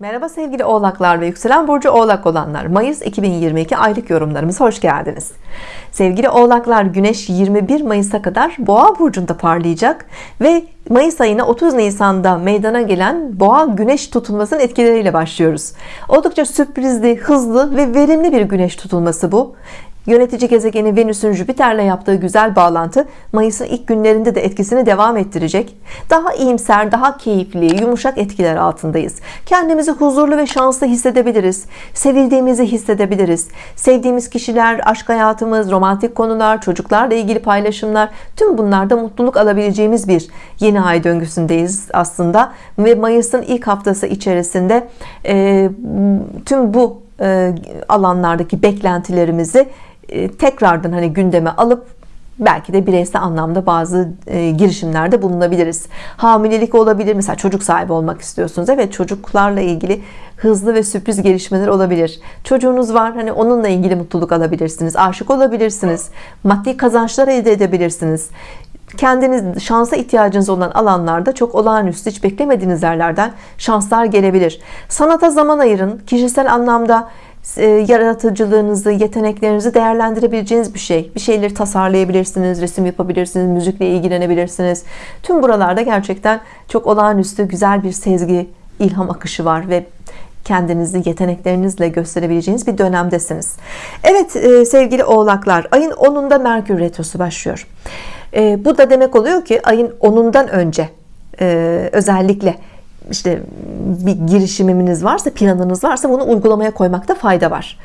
Merhaba sevgili oğlaklar ve yükselen burcu oğlak olanlar. Mayıs 2022 aylık yorumlarımıza hoş geldiniz. Sevgili oğlaklar Güneş 21 Mayıs'a kadar boğa burcunda parlayacak ve Mayıs ayına 30 Nisan'da meydana gelen boğa güneş tutulmasının etkileriyle başlıyoruz. Oldukça sürprizli hızlı ve verimli bir güneş tutulması bu Yönetici gezegeni Venüs'ün Jüpiter'le yaptığı güzel bağlantı Mayıs'ın ilk günlerinde de etkisini devam ettirecek. Daha iyimser, daha keyifli, yumuşak etkiler altındayız. Kendimizi huzurlu ve şanslı hissedebiliriz. Sevildiğimizi hissedebiliriz. Sevdiğimiz kişiler, aşk hayatımız, romantik konular, çocuklarla ilgili paylaşımlar tüm bunlarda mutluluk alabileceğimiz bir yeni ay döngüsündeyiz aslında. Ve Mayıs'ın ilk haftası içerisinde e, tüm bu alanlardaki beklentilerimizi tekrardan hani gündeme alıp belki de bireysel anlamda bazı e, girişimlerde bulunabiliriz. Hamilelik olabilir. Mesela çocuk sahibi olmak istiyorsunuz. Evet çocuklarla ilgili hızlı ve sürpriz gelişmeler olabilir. Çocuğunuz var hani onunla ilgili mutluluk alabilirsiniz aşık olabilirsiniz maddi kazançlar elde edebilirsiniz. Kendiniz şansa ihtiyacınız olan alanlarda çok olağanüstü hiç beklemediğiniz yerlerden şanslar gelebilir. Sanata zaman ayırın. Kişisel anlamda e, yaratıcılığınızı, yeteneklerinizi değerlendirebileceğiniz bir şey. Bir şeyleri tasarlayabilirsiniz, resim yapabilirsiniz, müzikle ilgilenebilirsiniz. Tüm buralarda gerçekten çok olağanüstü güzel bir sezgi, ilham akışı var ve kendinizi yeteneklerinizle gösterebileceğiniz bir dönemdesiniz. Evet e, sevgili oğlaklar ayın 10'unda Merkür Retrosu başlıyor. E, bu da demek oluyor ki ayın 10'undan önce özellikle işte bir girişiminiz varsa planınız varsa bunu uygulamaya koymakta fayda var.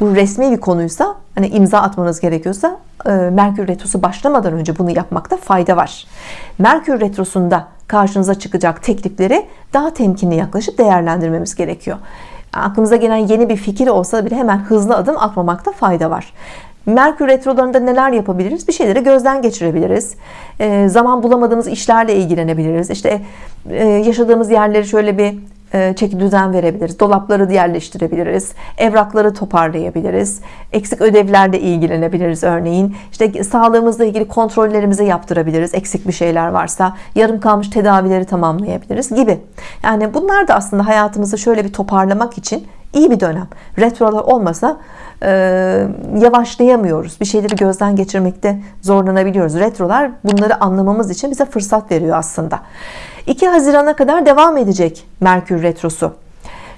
Bu resmi bir konuysa hani imza atmanız gerekiyorsa e, Merkür Retrosu başlamadan önce bunu yapmakta fayda var. Merkür Retrosu'nda karşınıza çıkacak teklifleri daha temkinli yaklaşıp değerlendirmemiz gerekiyor. Aklımıza gelen yeni bir fikir olsa bile hemen hızlı adım atmamakta fayda var Merkür retrolarında neler yapabiliriz? Bir şeyleri gözden geçirebiliriz. E, zaman bulamadığımız işlerle ilgilenebiliriz. İşte e, yaşadığımız yerleri şöyle bir e, çeki düzen verebiliriz. Dolapları yerleştirebiliriz. Evrakları toparlayabiliriz. Eksik ödevlerle ilgilenebiliriz örneğin. İşte sağlığımızla ilgili kontrollerimizi yaptırabiliriz. Eksik bir şeyler varsa yarım kalmış tedavileri tamamlayabiliriz gibi. Yani bunlar da aslında hayatımızı şöyle bir toparlamak için iyi bir dönem. Retrolar olmasa e, yavaşlayamıyoruz. Bir şeyleri gözden geçirmekte zorlanabiliyoruz. Retrolar bunları anlamamız için bize fırsat veriyor aslında. 2 Haziran'a kadar devam edecek Merkür Retrosu.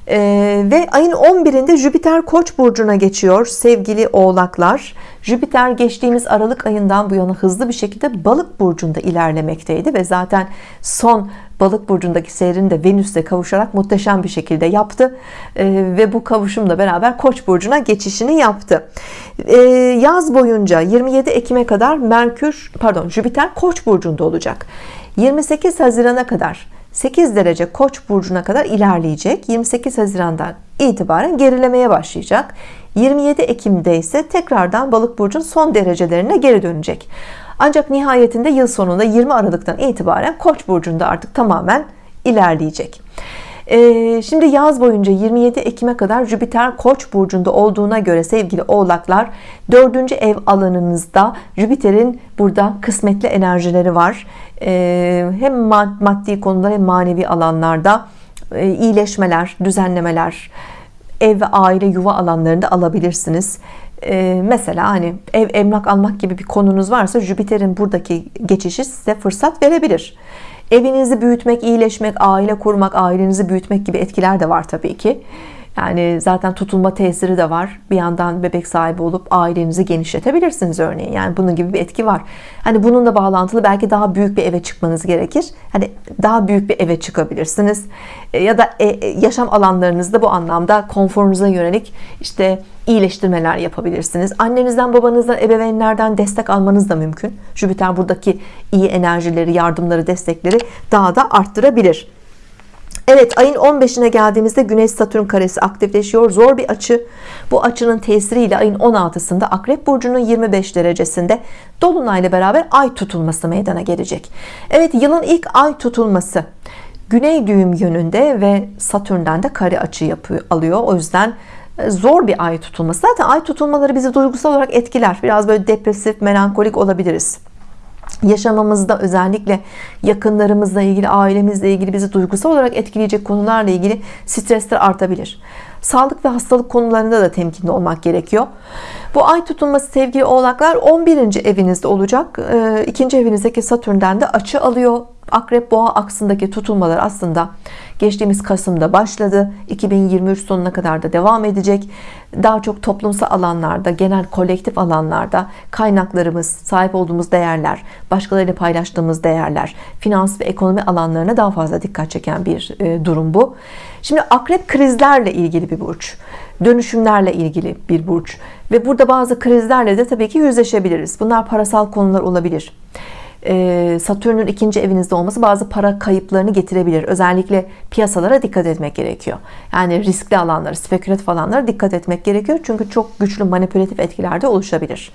Ee, ve ayın 11'inde Jüpiter Koç burcuna geçiyor sevgili oğlaklar. Jüpiter geçtiğimiz Aralık ayından bu yana hızlı bir şekilde balık burcunda ilerlemekteydi ve zaten son balık burcundaki seyrini de Venüs'le kavuşarak muhteşem bir şekilde yaptı. Ee, ve bu kavuşumla beraber Koç burcuna geçişini yaptı. Ee, yaz boyunca 27 Ekim'e kadar Merkür pardon Jüpiter Koç burcunda olacak. 28 Haziran'a kadar 8 derece Koç burcuna kadar ilerleyecek. 28 Haziran'dan itibaren gerilemeye başlayacak. 27 Ekim'de ise tekrardan balık burcun son derecelerine geri dönecek. Ancak nihayetinde yıl sonunda 20 Aralık'tan itibaren Koç burcunda artık tamamen ilerleyecek ee, şimdi yaz boyunca 27 Ekim'e kadar Jüpiter Koç burcunda olduğuna göre sevgili oğlaklar dördüncü ev alanınızda Jüpiter'in burada kısmetli enerjileri var. Ee, hem maddi konular hem manevi alanlarda e, iyileşmeler düzenlemeler ev ve aile yuva alanlarında alabilirsiniz. Ee, mesela hani ev emlak almak gibi bir konunuz varsa Jüpiter'in buradaki geçişi size fırsat verebilir evinizi büyütmek iyileşmek aile kurmak ailenizi büyütmek gibi etkiler de var tabii ki yani zaten tutulma tesiri de var. Bir yandan bebek sahibi olup ailenizi genişletebilirsiniz örneğin. Yani bunun gibi bir etki var. Hani bununla bağlantılı belki daha büyük bir eve çıkmanız gerekir. Hani daha büyük bir eve çıkabilirsiniz. E, ya da e, e, yaşam alanlarınızda bu anlamda konforunuza yönelik işte iyileştirmeler yapabilirsiniz. Annenizden babanızdan ebeveynlerden destek almanız da mümkün. Jüpiter buradaki iyi enerjileri yardımları destekleri daha da arttırabilir Evet ayın 15'ine geldiğimizde Güneş Satürn karesi aktifleşiyor. Zor bir açı. Bu açının tesiriyle ayın 16'sında Akrep Burcu'nun 25 derecesinde Dolunayla beraber ay tutulması meydana gelecek. Evet yılın ilk ay tutulması. Güney düğüm yönünde ve Satürn'den de kare açı yapıyor, alıyor. O yüzden e, zor bir ay tutulması. Zaten ay tutulmaları bizi duygusal olarak etkiler. Biraz böyle depresif melankolik olabiliriz yaşamamızda özellikle yakınlarımızla ilgili ailemizle ilgili bizi duygusal olarak etkileyecek konularla ilgili stresler artabilir. Sağlık ve hastalık konularında da temkinli olmak gerekiyor. Bu ay tutulması sevgili oğlaklar 11. evinizde olacak. Ee, ikinci evinizdeki satürnden de açı alıyor akrep boğa aksındaki tutulmalar aslında geçtiğimiz Kasım'da başladı. 2023 sonuna kadar da devam edecek. Daha çok toplumsal alanlarda genel kolektif alanlarda kaynaklarımız sahip olduğumuz değerler başkalarıyla paylaştığımız değerler finans ve ekonomi alanlarına daha fazla dikkat çeken bir e, durum bu. Şimdi akrep krizlerle ilgili bir burç dönüşümlerle ilgili bir burç ve burada bazı krizlerle de tabii ki yüzleşebiliriz. Bunlar parasal konular olabilir Satürn'ün ikinci evinizde olması bazı para kayıplarını getirebilir. Özellikle piyasalara dikkat etmek gerekiyor. Yani riskli alanlara, spekülatif alanlara dikkat etmek gerekiyor. Çünkü çok güçlü manipülatif etkiler de oluşabilir.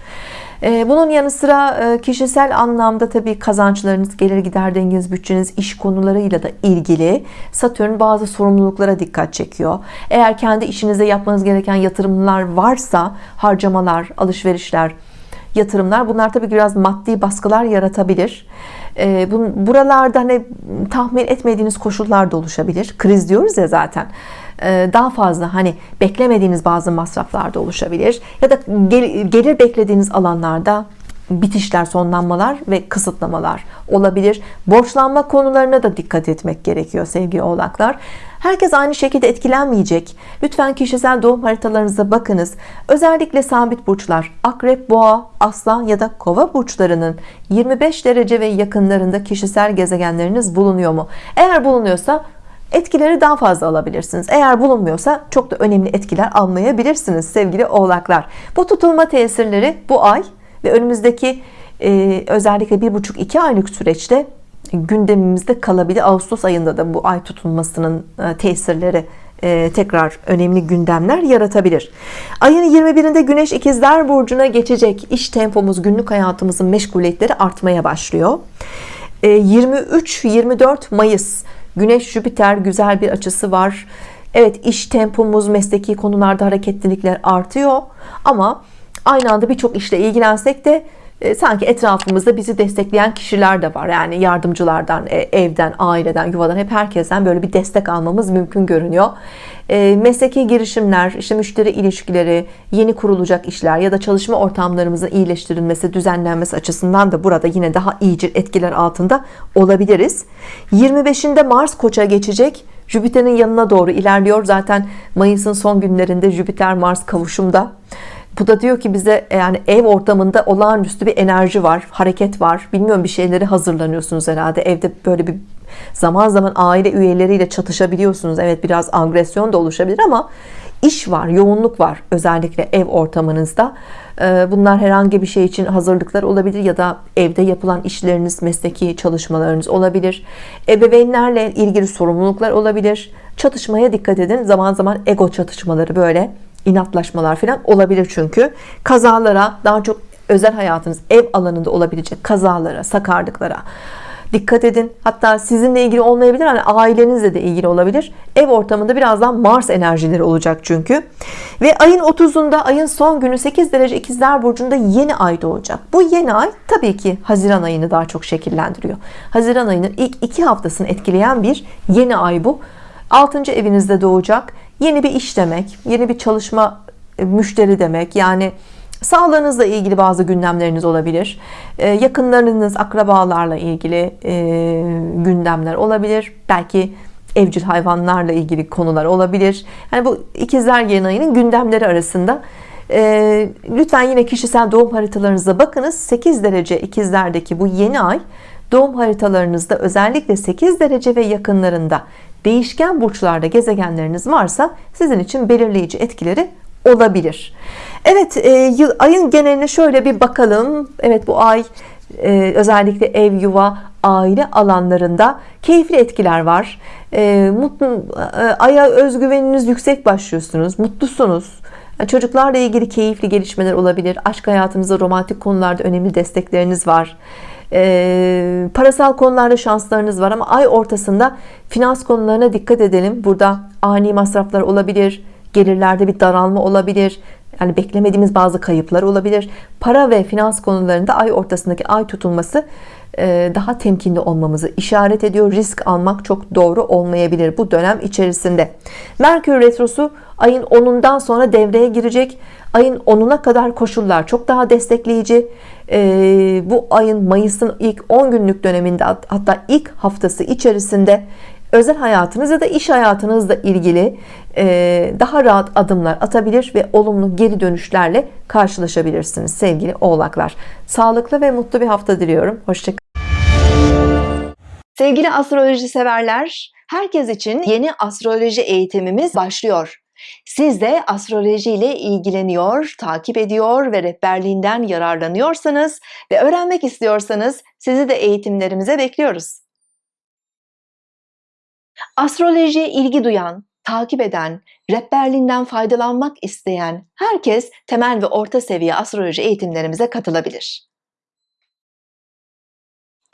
Ee, bunun yanı sıra e, kişisel anlamda tabii kazançlarınız, gelir gider dengeniz, bütçeniz, iş konularıyla da ilgili Satürn bazı sorumluluklara dikkat çekiyor. Eğer kendi işinize yapmanız gereken yatırımlar varsa harcamalar, alışverişler, yatırımlar. Bunlar tabii biraz maddi baskılar yaratabilir. Ee, buralarda hani tahmin etmediğiniz koşullar da oluşabilir. Kriz diyoruz ya zaten. Ee, daha fazla hani beklemediğiniz bazı masraflar da oluşabilir. Ya da gelir beklediğiniz alanlarda bitişler, sonlanmalar ve kısıtlamalar olabilir. Borçlanma konularına da dikkat etmek gerekiyor sevgili oğlaklar. Herkes aynı şekilde etkilenmeyecek. Lütfen kişisel doğum haritalarınıza bakınız. Özellikle sabit burçlar, akrep, boğa, aslan ya da kova burçlarının 25 derece ve yakınlarında kişisel gezegenleriniz bulunuyor mu? Eğer bulunuyorsa etkileri daha fazla alabilirsiniz. Eğer bulunmuyorsa çok da önemli etkiler almayabilirsiniz sevgili oğlaklar. Bu tutulma tesirleri bu ay ve önümüzdeki e, özellikle bir buçuk iki aylık süreçte gündemimizde kalabilir. Ağustos ayında da bu ay tutulmasının e, tesirleri e, tekrar önemli gündemler yaratabilir. Ayın 21'inde Güneş ikizler burcuna geçecek. İş tempomuz, günlük hayatımızın meşguliyetleri artmaya başlıyor. 23-24 e, Mayıs Güneş Jüpiter güzel bir açısı var. Evet iş tempomuz, mesleki konularda hareketlilikler artıyor ama aynı anda birçok işle ilgilensek de e, sanki etrafımızda bizi destekleyen kişiler de var. Yani yardımcılardan e, evden aileden yuvadan hep herkesten böyle bir destek almamız mümkün görünüyor. E, mesleki girişimler işte müşteri ilişkileri yeni kurulacak işler ya da çalışma ortamlarımızın iyileştirilmesi düzenlenmesi açısından da burada yine daha iyice etkiler altında olabiliriz. 25'inde Mars koça geçecek. Jüpiter'in yanına doğru ilerliyor. Zaten Mayıs'ın son günlerinde Jüpiter Mars kavuşumda bu da diyor ki bize e, yani ev ortamında olağanüstü bir enerji var, hareket var. Bilmiyorum bir şeyleri hazırlanıyorsunuz herhalde. Evde böyle bir zaman zaman aile üyeleriyle çatışabiliyorsunuz. Evet biraz agresyon da oluşabilir ama iş var, yoğunluk var özellikle ev ortamınızda. E, bunlar herhangi bir şey için hazırlıklar olabilir ya da evde yapılan işleriniz, mesleki çalışmalarınız olabilir. Ebeveynlerle ilgili sorumluluklar olabilir. Çatışmaya dikkat edin. Zaman zaman ego çatışmaları böyle inatlaşmalar falan olabilir çünkü. Kazalara daha çok özel hayatınız ev alanında olabilecek kazalara sakarlıklara dikkat edin. Hatta sizinle ilgili olmayabilir hani ailenizle de ilgili olabilir. Ev ortamında birazdan Mars enerjileri olacak çünkü. Ve ayın 30'unda ayın son günü 8 derece ikizler burcunda yeni ay doğacak. Bu yeni ay tabii ki Haziran ayını daha çok şekillendiriyor. Haziran ayının ilk iki haftasını etkileyen bir yeni ay bu. 6. evinizde doğacak yeni bir iş demek yeni bir çalışma e, müşteri demek. Yani sağlığınızla ilgili bazı gündemleriniz olabilir. E, yakınlarınız akrabalarla ilgili e, gündemler olabilir. Belki evcil hayvanlarla ilgili konular olabilir. Yani bu ikizler yeni ayının gündemleri arasında lütfen yine kişisel doğum haritalarınıza bakınız. 8 derece ikizlerdeki bu yeni ay doğum haritalarınızda özellikle 8 derece ve yakınlarında değişken burçlarda gezegenleriniz varsa sizin için belirleyici etkileri olabilir. Evet e, ayın geneline şöyle bir bakalım. Evet bu ay e, özellikle ev yuva aile alanlarında keyifli etkiler var. E, mutlu aya özgüveniniz yüksek başlıyorsunuz mutlusunuz. Çocuklarla ilgili keyifli gelişmeler olabilir. Aşk hayatınızda romantik konularda önemli destekleriniz var e, parasal konularda şanslarınız var ama ay ortasında finans konularına dikkat edelim burada ani masraflar olabilir gelirlerde bir daralma olabilir Yani beklemediğimiz bazı kayıplar olabilir. Para ve finans konularında ay ortasındaki ay tutulması e, daha temkinli olmamızı işaret ediyor. Risk almak çok doğru olmayabilir bu dönem içerisinde. Merkür Retrosu ayın 10'undan sonra devreye girecek. Ayın 10'una kadar koşullar çok daha destekleyici. E, bu ayın Mayıs'ın ilk 10 günlük döneminde hatta ilk haftası içerisinde özel hayatınız ya da iş hayatınızla ilgili daha rahat adımlar atabilir ve olumlu geri dönüşlerle karşılaşabilirsiniz sevgili oğlaklar. Sağlıklı ve mutlu bir hafta diliyorum. Hoşçakalın sevgili astroloji severler herkes için yeni astroloji eğitimimiz başlıyor siz de astroloji ile ilgileniyor, takip ediyor ve rehberliğinden yararlanıyorsanız ve öğrenmek istiyorsanız sizi de eğitimlerimize bekliyoruz. Astrolojiye ilgi duyan, takip eden, rehberliğinden faydalanmak isteyen herkes temel ve orta seviye astroloji eğitimlerimize katılabilir.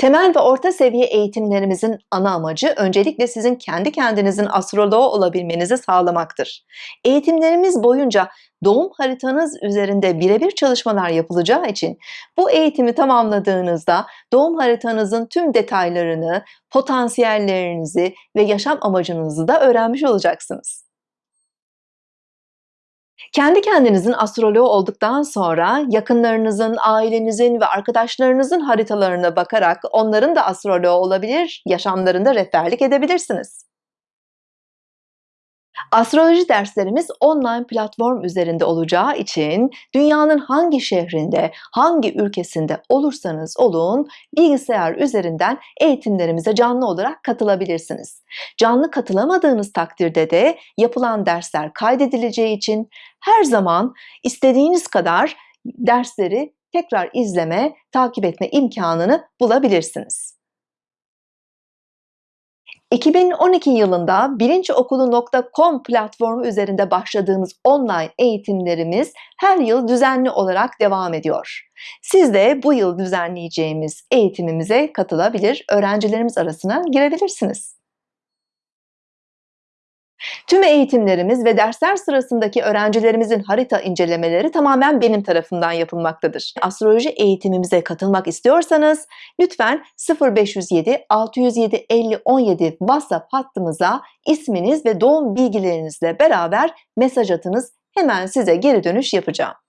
Temel ve orta seviye eğitimlerimizin ana amacı öncelikle sizin kendi kendinizin astroloğu olabilmenizi sağlamaktır. Eğitimlerimiz boyunca doğum haritanız üzerinde birebir çalışmalar yapılacağı için bu eğitimi tamamladığınızda doğum haritanızın tüm detaylarını, potansiyellerinizi ve yaşam amacınızı da öğrenmiş olacaksınız. Kendi kendinizin astroloğu olduktan sonra yakınlarınızın, ailenizin ve arkadaşlarınızın haritalarına bakarak onların da astroloğu olabilir, yaşamlarında rehberlik edebilirsiniz. Astroloji derslerimiz online platform üzerinde olacağı için dünyanın hangi şehrinde, hangi ülkesinde olursanız olun bilgisayar üzerinden eğitimlerimize canlı olarak katılabilirsiniz. Canlı katılamadığınız takdirde de yapılan dersler kaydedileceği için her zaman istediğiniz kadar dersleri tekrar izleme, takip etme imkanını bulabilirsiniz. 2012 yılında bilinçokulu.com platformu üzerinde başladığımız online eğitimlerimiz her yıl düzenli olarak devam ediyor. Siz de bu yıl düzenleyeceğimiz eğitimimize katılabilir, öğrencilerimiz arasına girebilirsiniz. Tüm eğitimlerimiz ve dersler sırasındaki öğrencilerimizin harita incelemeleri tamamen benim tarafından yapılmaktadır. Astroloji eğitimimize katılmak istiyorsanız lütfen 0507 607 50 17 WhatsApp hattımıza isminiz ve doğum bilgilerinizle beraber mesaj atınız. Hemen size geri dönüş yapacağım.